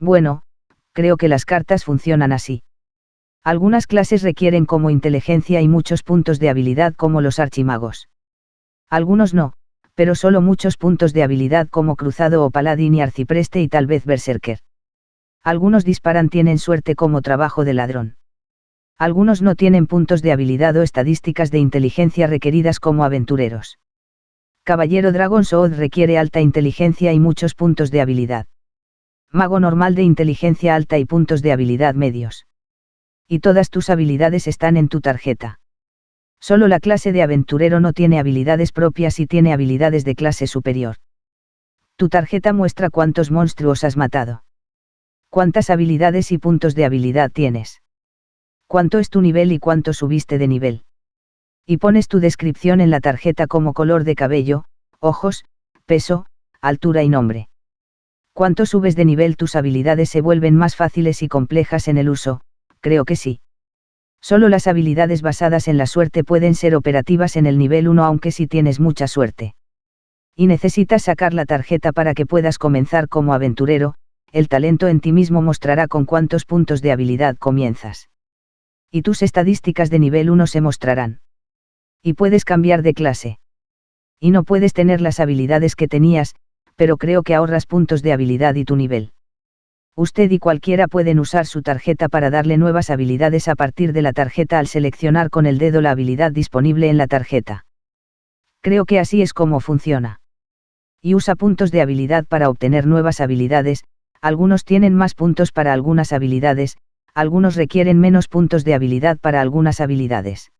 Bueno, creo que las cartas funcionan así. Algunas clases requieren como inteligencia y muchos puntos de habilidad como los archimagos. Algunos no, pero solo muchos puntos de habilidad como cruzado o paladín y arcipreste y tal vez berserker. Algunos disparan tienen suerte como trabajo de ladrón. Algunos no tienen puntos de habilidad o estadísticas de inteligencia requeridas como aventureros. Caballero Dragon Sword requiere alta inteligencia y muchos puntos de habilidad. Mago normal de inteligencia alta y puntos de habilidad medios. Y todas tus habilidades están en tu tarjeta. Solo la clase de aventurero no tiene habilidades propias y tiene habilidades de clase superior. Tu tarjeta muestra cuántos monstruos has matado. Cuántas habilidades y puntos de habilidad tienes. Cuánto es tu nivel y cuánto subiste de nivel y pones tu descripción en la tarjeta como color de cabello, ojos, peso, altura y nombre. Cuanto subes de nivel tus habilidades se vuelven más fáciles y complejas en el uso, creo que sí. Solo las habilidades basadas en la suerte pueden ser operativas en el nivel 1 aunque si tienes mucha suerte. Y necesitas sacar la tarjeta para que puedas comenzar como aventurero, el talento en ti mismo mostrará con cuántos puntos de habilidad comienzas. Y tus estadísticas de nivel 1 se mostrarán. Y puedes cambiar de clase. Y no puedes tener las habilidades que tenías, pero creo que ahorras puntos de habilidad y tu nivel. Usted y cualquiera pueden usar su tarjeta para darle nuevas habilidades a partir de la tarjeta al seleccionar con el dedo la habilidad disponible en la tarjeta. Creo que así es como funciona. Y usa puntos de habilidad para obtener nuevas habilidades, algunos tienen más puntos para algunas habilidades, algunos requieren menos puntos de habilidad para algunas habilidades.